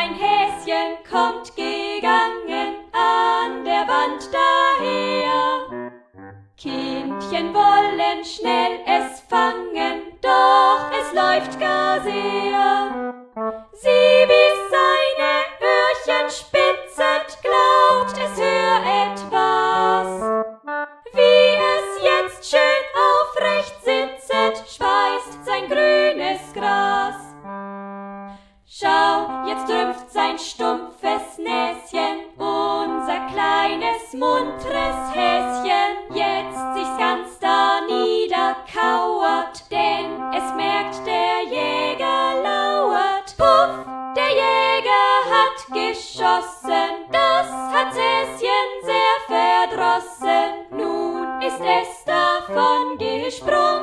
ein Häschen kommt gegangen an der Wand daher. Kindchen wollen schnell es fangen, doch es läuft gar sehr. Sie bis seine Öhrchen spitzet, glaubt es hör etwas. Wie es jetzt schön aufrecht sitzet, speist sein grünes Gras. Schau, jetzt drüpft sein stumpfes Näschen, unser kleines, muntres Häschen, jetzt sich's ganz da niederkauert, denn es merkt, der Jäger lauert. Puff, der Jäger hat geschossen, das hat Häschen sehr verdrossen, nun ist es davon gesprungen.